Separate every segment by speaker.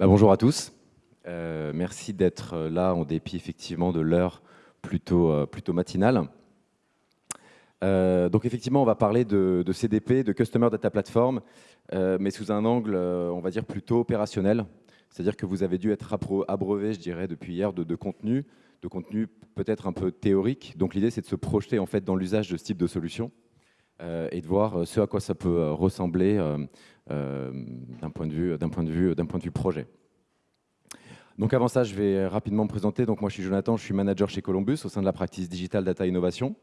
Speaker 1: Bah, bonjour à tous. Euh, merci d'être là en dépit effectivement de l'heure plutôt, euh, matinale. Euh, donc effectivement, on va parler de, de, CDP, de Customer Data Platform, mais sous un angle, on va dire, plutôt opérationnel. C'est-à-dire que vous avez dû être abreuvé, je dirais, depuis hier, de, de contenu, de contenu peut-être un peu théorique. Donc l'idée, c'est de se projeter en fait dans l'usage de ce type de solution et de voir ce à quoi ça peut ressembler d'un point, de vue, point, de vue, point de vue projet. Donc avant ça, je vais rapidement me présenter. Donc moi, je suis Jonathan, je suis manager chez Columbus au sein de la practice Digital Data Innovation.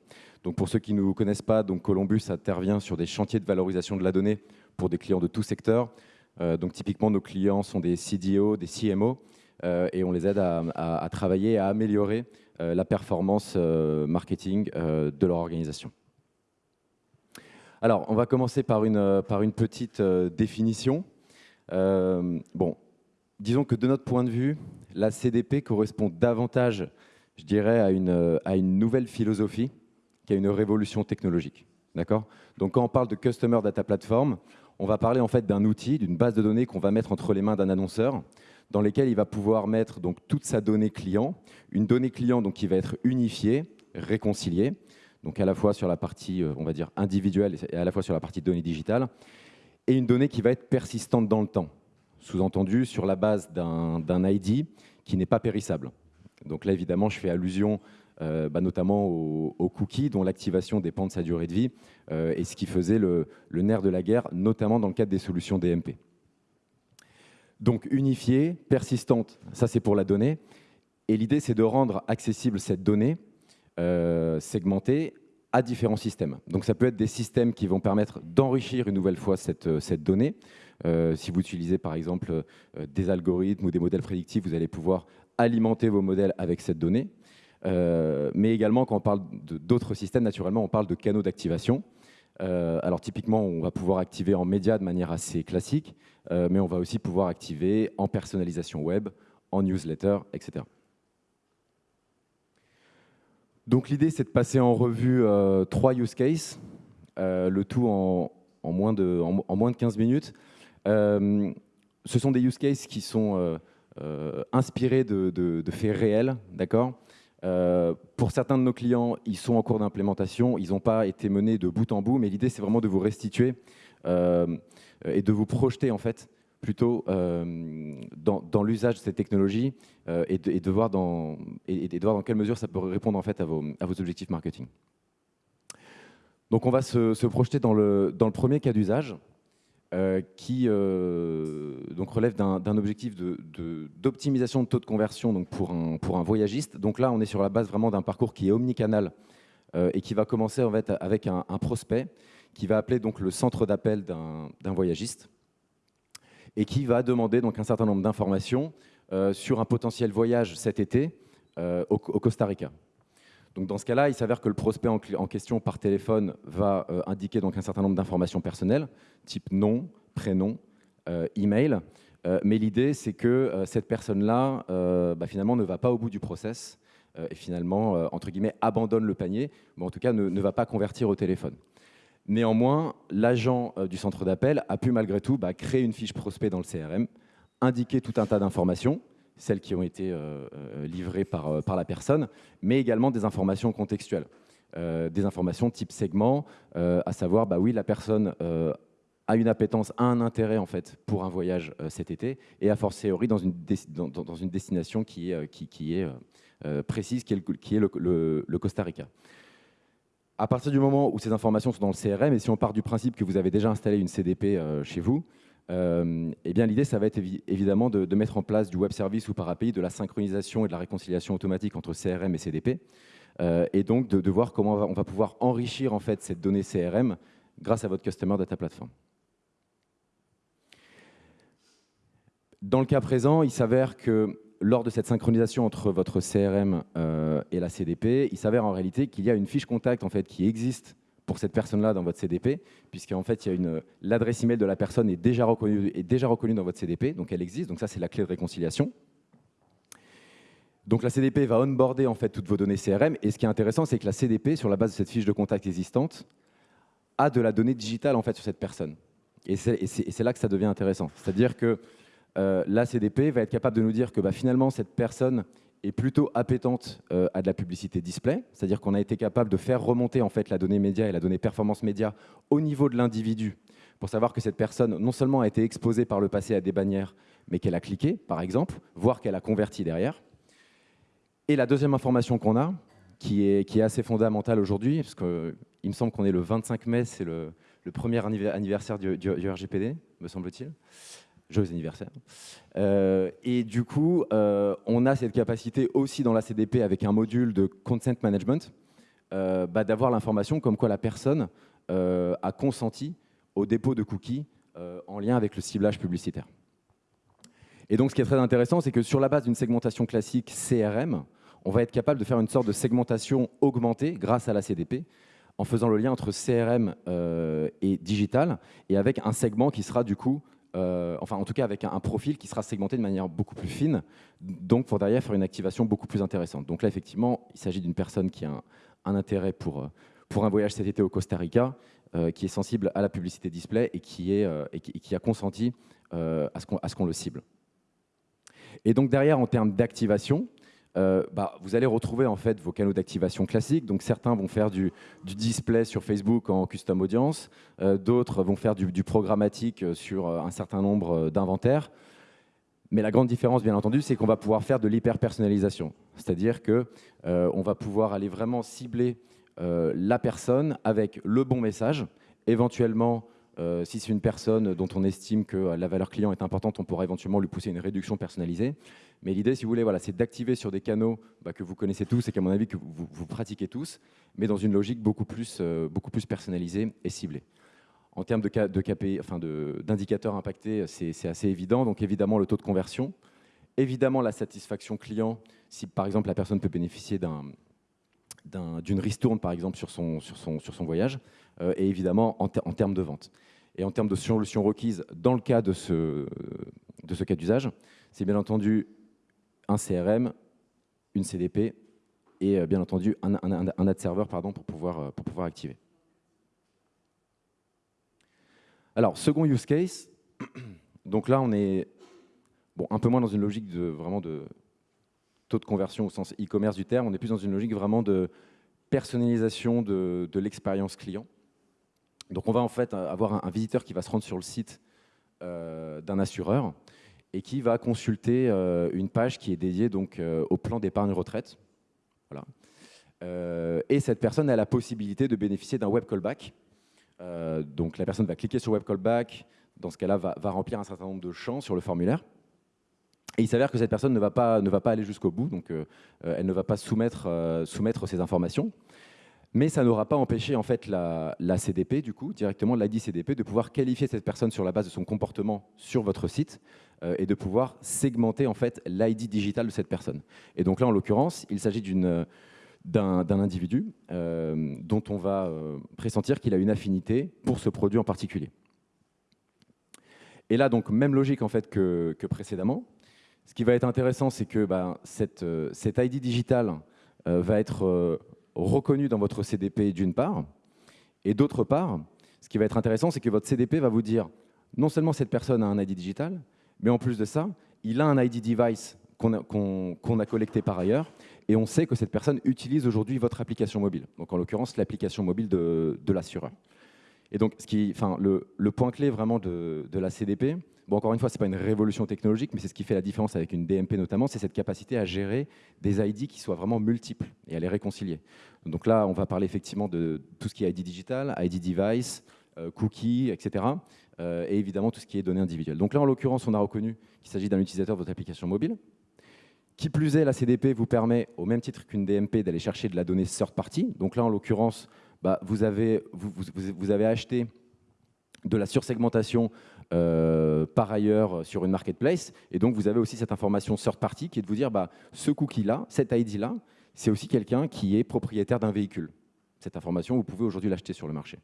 Speaker 1: Donc pour ceux qui ne nous connaissent pas, donc Columbus intervient sur des chantiers de valorisation de la donnée pour des clients de tout secteur. Euh, donc typiquement, nos clients sont des CDO, des CMO, euh, et on les aide à, travailler, à améliorer euh, la performance euh, marketing euh, de leur organisation. Alors, on va commencer par une, par une petite définition. bon, disons que de notre point de vue, la CDP correspond davantage, je dirais, à une, à une nouvelle philosophie qu'à une révolution technologique. D'accord? Donc quand on parle de Customer Data Platform, on va parler en fait d'un outil, d'une base de données qu'on va mettre entre les mains d'un annonceur, dans lesquelles il va pouvoir mettre donc toute sa donnée client, une donnée client donc qui va être unifiée, réconciliée, donc à la fois sur la partie, euh, on va dire, individuelle et à la fois sur la partie donnée digitale, et une donnée qui va être persistante dans le temps sous-entendu sur la base d'un ID qui n'est pas périssable. Donc là, évidemment, je fais allusion euh, bah, notamment aux, aux, cookies dont l'activation dépend de sa durée de vie euh, et ce qui faisait le, nerf de la guerre, notamment dans le cadre des solutions DMP. Donc unifiée, persistante, ça c'est pour la donnée. Et l'idée, c'est de rendre accessible cette donnée euh, segmentée à différents systèmes. Donc ça peut être des systèmes qui vont permettre d'enrichir une nouvelle fois cette, cette donnée, euh, si vous utilisez par exemple euh, des algorithmes ou des modèles prédictifs, vous allez pouvoir alimenter vos modèles avec cette donnée. Euh, mais également, quand on parle d'autres systèmes, naturellement, on parle de canaux d'activation. alors typiquement, on va pouvoir activer en média de manière assez classique, mais on va aussi pouvoir activer en personnalisation web, en newsletter, etc. Donc l'idée, c'est de passer en revue trois use cases, le tout en, moins de, en, en, moins de 15 minutes. Euh, ce sont des use cases qui sont euh, euh, inspirés de, de, de, faits réels, d'accord? Pour certains de nos clients, ils sont en cours d'implémentation, ils n'ont pas été menés de bout en bout, mais l'idée c'est vraiment de vous restituer et de vous projeter en fait plutôt euh, dans, l'usage de ces technologies euh, et, de, de, voir dans, et, de voir dans quelle mesure ça peut répondre en fait à vos, objectifs marketing. Donc on va se, projeter dans le, dans le premier cas d'usage. Euh, qui donc relève d'un objectif d'optimisation de, de, taux de conversion donc pour, un, pour un voyagiste. Donc là, on est sur la base vraiment d'un parcours qui est omnicanal et qui va commencer en fait avec un, un, prospect qui va appeler donc le centre d'appel d'un voyagiste et qui va demander donc un certain nombre d'informations euh, sur un potentiel voyage cet été euh, au, Costa Rica. Donc dans ce cas-là, il s'avère que le prospect en, question par téléphone va euh, indiquer donc un certain nombre d'informations personnelles, type nom, prénom, email. Mais l'idée, c'est que cette personne-là, bah, finalement, ne va pas au bout du process et finalement, entre guillemets, abandonne le panier, mais en tout cas, ne va pas convertir au téléphone. Néanmoins, l'agent du centre d'appel a pu malgré tout bah, créer une fiche prospect dans le CRM, indiquer tout un tas d'informations, celles qui ont été euh, euh, livrées par, euh, la personne, mais également des informations contextuelles, euh, des informations type segment, euh, à savoir, bah oui, la personne euh, a une appétence, a un intérêt en fait pour un voyage cet été, et a fortiori dans une, destination qui est, précise, qui est, le Costa Rica. À partir du moment où ces informations sont dans le CRM, et si on part du principe que vous avez déjà installé une CDP chez vous, euh, eh bien l'idée, ça va être évi évidemment de, mettre en place du web service ou par API, de la synchronisation et de la réconciliation automatique entre CRM et CDP, euh, et donc de, de, voir comment on va, on va, pouvoir enrichir en fait cette donnée CRM grâce à votre Customer Data Platform. Dans le cas présent, il s'avère que lors de cette synchronisation entre votre CRM euh, et la CDP, il s'avère en réalité qu'il y a une fiche contact en fait, qui existe pour cette personne-là dans votre CDP, puisqu'en fait, l'adresse email de la personne est déjà, reconnue, est déjà reconnue dans votre CDP, donc elle existe, donc ça c'est la clé de réconciliation. Donc la CDP va onboarder en fait toutes vos données CRM, et ce qui est intéressant, c'est que la CDP, sur la base de cette fiche de contact existante, a de la donnée digitale en fait sur cette personne. Et c'est là que ça devient intéressant. C'est-à-dire que la CDP va être capable de nous dire que bah, finalement, cette personne est plutôt appétente à de la publicité display, c'est-à-dire qu'on a été capable de faire remonter en fait la donnée média et la donnée performance média au niveau de l'individu pour savoir que cette personne non seulement a été exposée par le passé à des bannières, mais qu'elle a cliqué, par exemple, voire qu'elle a converti derrière. Et la deuxième information qu'on a, qui est, qui est assez fondamentale aujourd'hui, parce qu'il me semble qu'on est le 25 mai, c'est le, premier anniversaire du, RGPD, me semble-t-il. Joyeux anniversaire. Euh, et du coup, euh, on a cette capacité aussi dans la CDP avec un module de consent management, euh, bah, d'avoir l'information comme quoi la personne a consenti au dépôt de cookies en lien avec le ciblage publicitaire. Et donc, ce qui est très intéressant, c'est que sur la base d'une segmentation classique CRM, on va être capable de faire une sorte de segmentation augmentée grâce à la CDP, en faisant le lien entre CRM euh, et digital, et avec un segment qui sera du coup, euh, enfin en tout cas avec un, profil qui sera segmenté de manière beaucoup plus fine, donc pour derrière faire une activation beaucoup plus intéressante. Donc là, effectivement, il s'agit d'une personne qui a un, intérêt pour, pour un voyage cet été au Costa Rica, euh, qui est sensible à la publicité display et qui, est, et qui, a consenti à ce qu'on le cible. Et donc derrière, en termes d'activation, euh, bah, vous allez retrouver en fait vos canaux d'activation classiques. Donc certains vont faire du, display sur Facebook en custom audience, euh, d'autres vont faire du, programmatique sur euh, un certain nombre d'inventaires. Mais la grande différence, bien entendu, c'est qu'on va pouvoir faire de l'hyper-personnalisation. C'est-à-dire qu'on va pouvoir aller vraiment cibler la personne avec le bon message, éventuellement euh, si c'est une personne dont on estime que la valeur client est importante, on pourra éventuellement lui pousser une réduction personnalisée. Mais l'idée, si vous voulez, voilà, c'est d'activer sur des canaux bah, que vous connaissez tous et qu'à mon avis, que vous, pratiquez tous, mais dans une logique beaucoup plus, euh, beaucoup plus personnalisée et ciblée. En termes d'indicateurs de, impactés, c'est assez évident. Donc évidemment, le taux de conversion. Évidemment, la satisfaction client, si par exemple la personne peut bénéficier d'une ristourne, par exemple, sur son, voyage, euh, et évidemment en, termes de vente. Et en termes de solutions requises, dans le cas de ce, de ce cas d'usage, c'est bien entendu un CRM, une CDP et euh, bien entendu un, un, ad server pardon, pour, pouvoir, euh, pour pouvoir activer. Alors, second use case, donc là on est bon, un peu moins dans une logique de, vraiment de taux de conversion au sens e-commerce du terme, on est plus dans une logique vraiment de personnalisation de, de l'expérience client. Donc on va en fait avoir un, visiteur qui va se rendre sur le site euh, d'un assureur et qui va consulter euh, une page qui est dédiée donc, euh, au plan d'épargne retraite. Voilà. et cette personne a la possibilité de bénéficier d'un web callback. donc la personne va cliquer sur web callback, dans ce cas-là va, va, remplir un certain nombre de champs sur le formulaire. Et il s'avère que cette personne ne va pas, ne va pas aller jusqu'au bout, donc elle ne va pas soumettre, soumettre ses informations. Mais ça n'aura pas empêché en fait la, CDP, du coup, directement l'ID CDP, de pouvoir qualifier cette personne sur la base de son comportement sur votre site euh, et de pouvoir segmenter en fait l'ID digital de cette personne. Et donc là, en l'occurrence, il s'agit d'un individu euh, dont on va euh, pressentir qu'il a une affinité pour ce produit en particulier. Et là, donc, même logique en fait que, précédemment. Ce qui va être intéressant, c'est que bah, cette, cette, ID digital va être reconnu dans votre CDP d'une part, et d'autre part, ce qui va être intéressant, c'est que votre CDP va vous dire non seulement cette personne a un ID digital, mais en plus de ça, il a un ID device qu'on a, collecté par ailleurs, et on sait que cette personne utilise aujourd'hui votre application mobile, donc en l'occurrence l'application mobile de, l'assureur. Et donc, ce qui, enfin, le, point clé vraiment de, de la CDP, Bon, encore une fois, ce n'est pas une révolution technologique, mais c'est ce qui fait la différence avec une DMP notamment, c'est cette capacité à gérer des ID qui soient vraiment multiples et à les réconcilier. Donc là, on va parler effectivement de tout ce qui est ID digital, ID device, euh, cookies, etc. Euh, et évidemment tout ce qui est données individuelles. Donc là, en l'occurrence, on a reconnu qu'il s'agit d'un utilisateur de votre application mobile. Qui plus est, la CDP vous permet, au même titre qu'une DMP, d'aller chercher de la donnée third party. Donc là, en l'occurrence, bah, vous, avez, vous, vous, avez acheté de la sursegmentation euh, par ailleurs sur une marketplace. Et donc, vous avez aussi cette information third party qui est de vous dire, bah, ce cookie-là, cet ID-là, c'est aussi quelqu'un qui est propriétaire d'un véhicule. Cette information, vous pouvez aujourd'hui l'acheter sur le marché.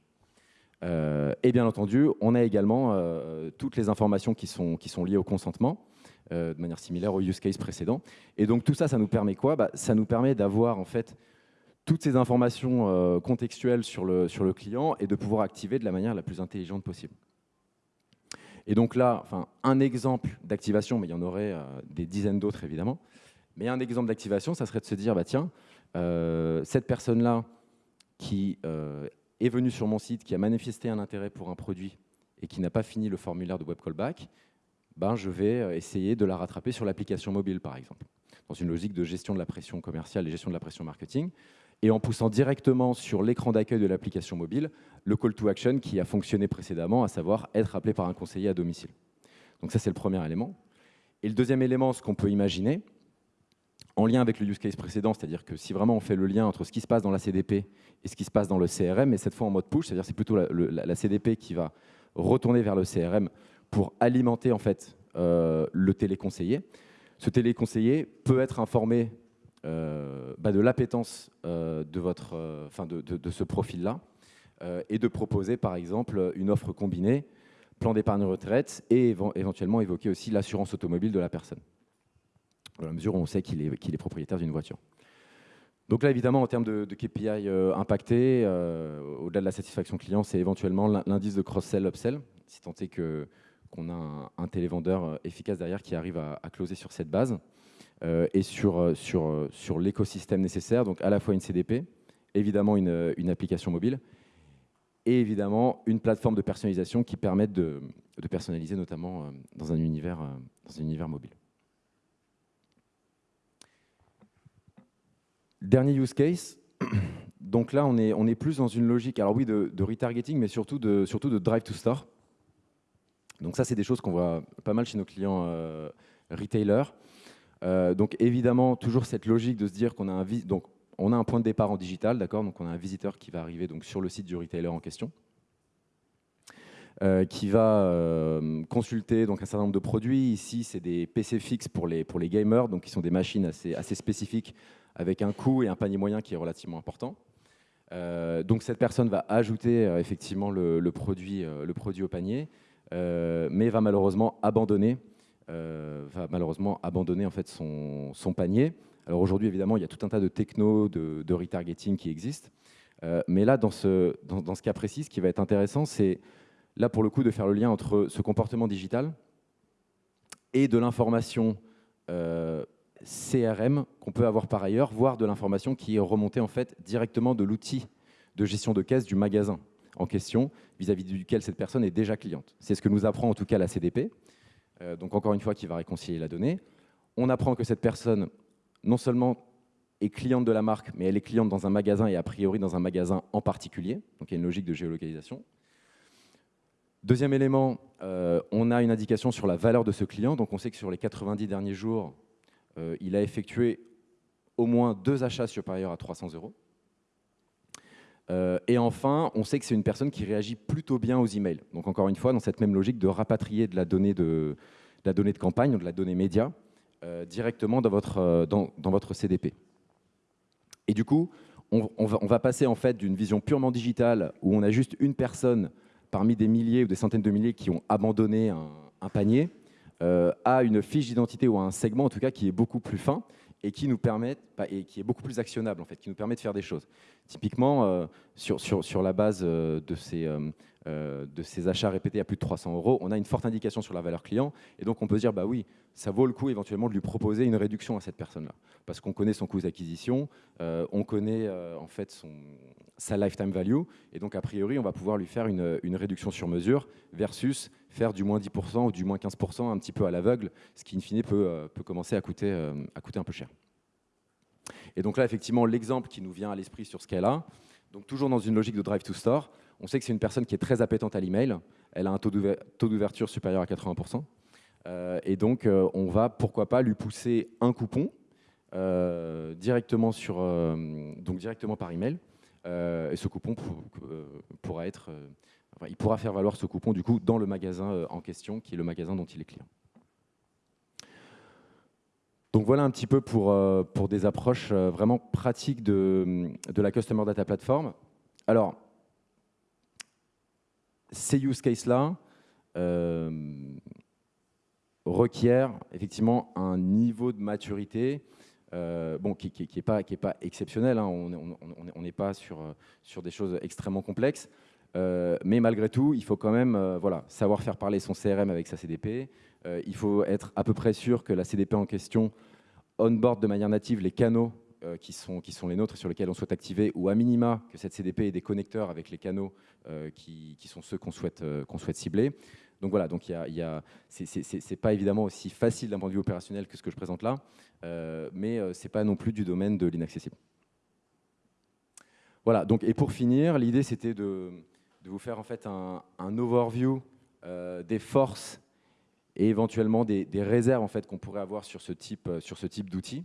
Speaker 1: Euh, et bien entendu, on a également euh, toutes les informations qui sont, qui sont liées au consentement, de manière similaire au use case précédent. Et donc tout ça, ça nous permet quoi? Bah, Ça nous permet d'avoir en fait toutes ces informations contextuelles sur le, sur le client et de pouvoir activer de la manière la plus intelligente possible. Et donc là, enfin, un exemple d'activation, mais il y en aurait des dizaines d'autres évidemment, mais un exemple d'activation, ça serait de se dire, bah, tiens, cette personne-là qui est venue sur mon site, qui a manifesté un intérêt pour un produit et qui n'a pas fini le formulaire de web callback, ben, je vais essayer de la rattraper sur l'application mobile, par exemple, dans une logique de gestion de la pression commerciale et gestion de la pression marketing, et en poussant directement sur l'écran d'accueil de l'application mobile le call to action qui a fonctionné précédemment, à savoir être appelé par un conseiller à domicile. Donc ça, c'est le premier élément. Et le deuxième élément, ce qu'on peut imaginer, en lien avec le use case précédent, c'est-à-dire que si vraiment on fait le lien entre ce qui se passe dans la CDP et ce qui se passe dans le CRM, et cette fois en mode push, c'est-à-dire c'est plutôt la, CDP qui va retourner vers le CRM pour alimenter en fait euh, le téléconseiller. Ce téléconseiller peut être informé bah, de l'appétence euh, de, votre, de, de, ce profil-là et de proposer par exemple une offre combinée, plan d'épargne retraite et éventuellement évoquer aussi l'assurance automobile de la personne à la mesure où on sait qu'il est, est, propriétaire d'une voiture. Donc là, évidemment, en termes de, KPI euh, impactés, euh, au-delà de la satisfaction client, c'est éventuellement l'indice de cross-sell, upsell, si tant est qu'on a un, télévendeur euh, efficace derrière qui arrive à, closer sur cette base, et sur, sur, sur l'écosystème nécessaire, donc à la fois une CDP, évidemment une, application mobile, et évidemment une plateforme de personnalisation qui permette de, de personnaliser notamment dans un univers, dans un univers mobile. Dernier use case. Donc là, on est, on est plus dans une logique, alors oui, de, retargeting, mais surtout de, surtout de drive to store. Donc ça, c'est des choses qu'on voit pas mal chez nos clients euh, retailers. Euh, donc évidemment, toujours cette logique de se dire qu'on a un, a un point de départ en digital, d'accord Donc on a un visiteur qui va arriver donc, sur le site du retailer en question. Euh, qui va consulter donc, un certain nombre de produits. Ici, c'est des PC fixes pour les, pour les gamers, donc qui sont des machines assez, assez spécifiques avec un coût et un panier moyen qui est relativement important. Euh, donc cette personne va ajouter euh, effectivement le, produit, euh, le produit au panier, mais va malheureusement abandonner, va malheureusement abandonner en fait son, panier. Alors aujourd'hui évidemment il y a tout un tas de technos de, retargeting qui existent, mais là dans ce, dans, ce cas précis, ce qui va être intéressant, c'est là pour le coup de faire le lien entre ce comportement digital et de l'information CRM qu'on peut avoir par ailleurs, voire de l'information qui est remontée en fait directement de l'outil de gestion de caisse du magasin en question, vis-à-vis duquel cette personne est déjà cliente. C'est ce que nous apprend en tout cas la CDP, euh, donc encore une fois qui va réconcilier la donnée. On apprend que cette personne, non seulement est cliente de la marque, mais elle est cliente dans un magasin et a priori dans un magasin en particulier, donc il y a une logique de géolocalisation. Deuxième élément, euh, on a une indication sur la valeur de ce client, donc on sait que sur les 90 derniers jours, euh, il a effectué au moins deux achats supérieurs à 300 euros. Euh, et enfin, on sait que c'est une personne qui réagit plutôt bien aux emails. Donc encore une fois, dans cette même logique de rapatrier de la donnée de, la donnée de campagne, de la donnée média, euh, directement dans votre, dans, votre CDP. Et du coup, on, va, passer en fait d'une vision purement digitale où on a juste une personne parmi des milliers ou des centaines de milliers qui ont abandonné un panier euh, à une fiche d'identité ou à un segment en tout cas qui est beaucoup plus fin et qui nous permet, bah, et qui est beaucoup plus actionnable en fait, qui nous permet de faire des choses. Typiquement, euh, sur, sur, sur, la base euh, de ces, de ces achats répétés à plus de 300 euros, on a une forte indication sur la valeur client. Et donc on peut se dire bah oui, ça vaut le coup éventuellement de lui proposer une réduction à cette personne-là. Parce qu'on connaît son coût d'acquisition, on connaît en fait son, sa lifetime value. Et donc a priori on va pouvoir lui faire une, une réduction sur mesure versus faire du moins 10% ou du moins 15% un petit peu à l'aveugle, ce qui in fine peut, euh, peut commencer à coûter, euh, à coûter un peu cher. Et donc là, effectivement, l'exemple qui nous vient à l'esprit sur ce cas-là, donc toujours dans une logique de drive to store, on sait que c'est une personne qui est très appétente à l'email, elle a un taux d'ouverture supérieur à 80%, euh, et donc on va, pourquoi pas, lui pousser un coupon directement, sur, directement par email, et ce coupon pourra être il pourra faire valoir ce coupon du coup dans le magasin euh, en question, qui est le magasin dont il est client. Donc voilà un petit peu pour, euh, des approches euh, vraiment pratiques de, de la Customer Data Platform. Alors, ces use cases-là requièrent effectivement un niveau de maturité bon, qui n'est pas, pas, exceptionnel. Hein. On n'est pas sur, sur des choses extrêmement complexes. mais malgré tout, il faut quand même voilà, savoir faire parler son CRM avec sa CDP. il faut être à peu près sûr que la CDP en question onboard de manière native les canaux qui, sont, qui sont les nôtres sur lesquels on souhaite activer, ou à minima que cette CDP ait des connecteurs avec les canaux qui, qui, sont ceux qu'on souhaite, qu'on souhaite cibler. Donc voilà, donc il y pas évidemment aussi facile d'un point de vue opérationnel que ce que je présente là, euh, mais euh, c'est pas non plus du domaine de l'inaccessible. Voilà, donc et pour finir, l'idée c'était de, vous faire en fait un, overview euh, des forces et éventuellement des, réserves en fait qu'on pourrait avoir sur ce type, sur ce type d'outils.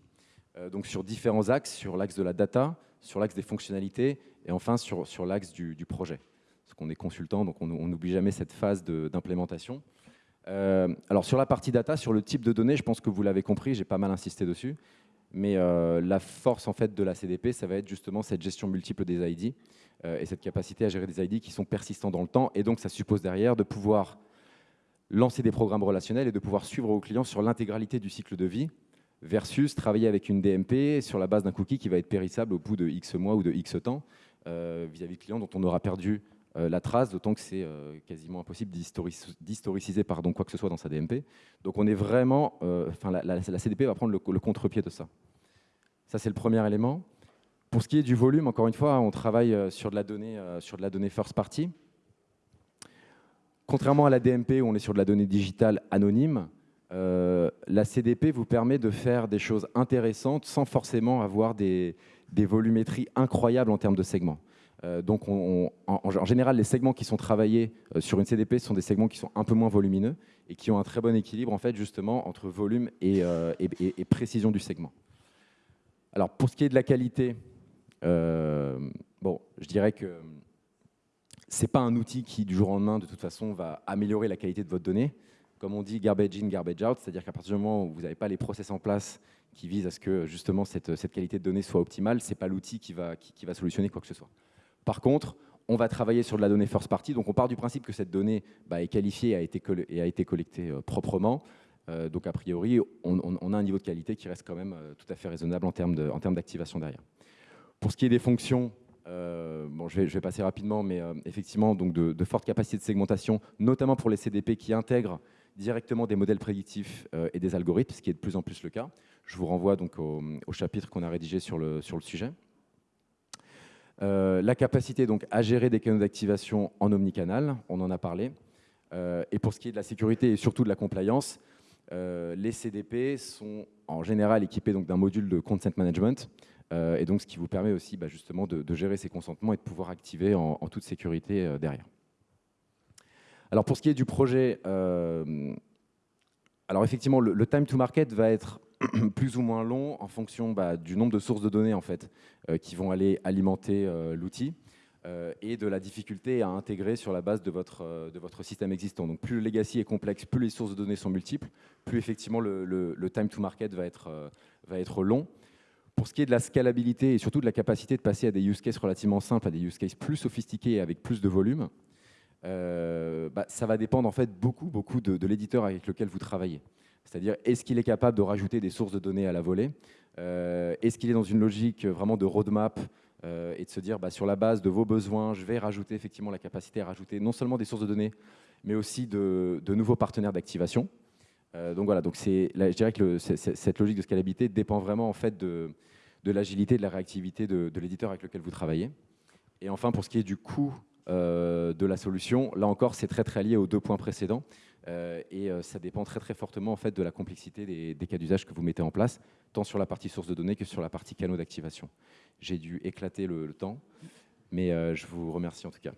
Speaker 1: Donc sur différents axes, sur l'axe de la data, sur l'axe des fonctionnalités et enfin sur, sur l'axe du, projet parce qu'on est consultant, donc on n'oublie jamais cette phase d'implémentation. Euh, alors sur la partie data, sur le type de données, je pense que vous l'avez compris, j'ai pas mal insisté dessus, mais euh, la force en fait de la CDP, ça va être justement cette gestion multiple des ID euh, et cette capacité à gérer des ID qui sont persistants dans le temps, et donc ça suppose derrière de pouvoir lancer des programmes relationnels et de pouvoir suivre vos clients sur l'intégralité du cycle de vie, versus travailler avec une DMP sur la base d'un cookie qui va être périssable au bout de X mois ou de X temps vis-à-vis -vis de clients dont on aura perdu euh, la trace, d'autant que c'est euh, quasiment impossible d'historiciser quoi que ce soit dans sa DMP. Donc on est vraiment, euh, enfin la, CDP va prendre le, contre-pied de ça. Ça c'est le premier élément. Pour ce qui est du volume, encore une fois, on travaille sur de la donnée, sur de la donnée first party. Contrairement à la DMP où on est sur de la donnée digitale anonyme, la CDP vous permet de faire des choses intéressantes sans forcément avoir des volumétries incroyables en termes de segments. Euh, donc, en, général, les segments qui sont travaillés euh, sur une CDP sont des segments qui sont un peu moins volumineux et qui ont un très bon équilibre, en fait, justement, entre volume et, euh, précision du segment. Alors, pour ce qui est de la qualité, bon, je dirais que ce n'est pas un outil qui, du jour au lendemain, de toute façon, va améliorer la qualité de votre donnée. Comme on dit, garbage in, garbage out, c'est-à-dire qu'à partir du moment où vous n'avez pas les process en place qui visent à ce que, justement, cette, qualité de données soit optimale, ce n'est pas l'outil qui va, solutionner quoi que ce soit. Par contre, on va travailler sur de la donnée first party, donc on part du principe que cette donnée bah, est qualifiée et a été, collectée euh, proprement. Euh, donc a priori, on, a un niveau de qualité qui reste quand même euh, tout à fait raisonnable en termes d'activation derrière. Pour ce qui est des fonctions, bon, je, vais, passer rapidement, mais effectivement, donc de, fortes capacités de segmentation, notamment pour les CDP qui intègrent directement des modèles prédictifs et des algorithmes, ce qui est de plus en plus le cas. Je vous renvoie donc au, chapitre qu'on a rédigé sur le, sujet. Euh, la capacité donc à gérer des canaux d'activation en omnicanal, on en a parlé. Euh, et pour ce qui est de la sécurité et surtout de la compliance, euh, les CDP sont en général équipés d'un module de consent management, et donc ce qui vous permet aussi bah, justement de, gérer ces consentements et de pouvoir activer en, toute sécurité derrière. Alors pour ce qui est du projet, alors effectivement le, time to market va être plus ou moins long en fonction bah, du nombre de sources de données en fait, euh, qui vont aller alimenter euh, l'outil euh, et de la difficulté à intégrer sur la base de votre, de votre système existant. Donc plus le legacy est complexe, plus les sources de données sont multiples, plus effectivement le, le, time to market va être, va être long. Pour ce qui est de la scalabilité et surtout de la capacité de passer à des use cases relativement simples, à des use cases plus sophistiqués et avec plus de volume, bah, ça va dépendre en fait beaucoup, beaucoup de l'éditeur avec lequel vous travaillez. C'est-à-dire, est-ce qu'il est capable de rajouter des sources de données à la volée? Euh, Est-ce qu'il est dans une logique vraiment de roadmap euh, et de se dire, bah, sur la base de vos besoins, je vais rajouter effectivement la capacité à rajouter non seulement des sources de données, mais aussi de, nouveaux partenaires d'activation? Euh, donc voilà, donc je dirais que cette logique de scalabilité dépend vraiment en fait de, l'agilité, de la réactivité de l'éditeur avec lequel vous travaillez. Et enfin, pour ce qui est du coût de la solution, là encore, c'est très très lié aux deux points précédents. Euh, et euh, ça dépend très très fortement en fait, de la complexité des, cas d'usage que vous mettez en place, tant sur la partie source de données que sur la partie canaux d'activation. J'ai dû éclater le, temps, mais euh, je vous remercie en tout cas.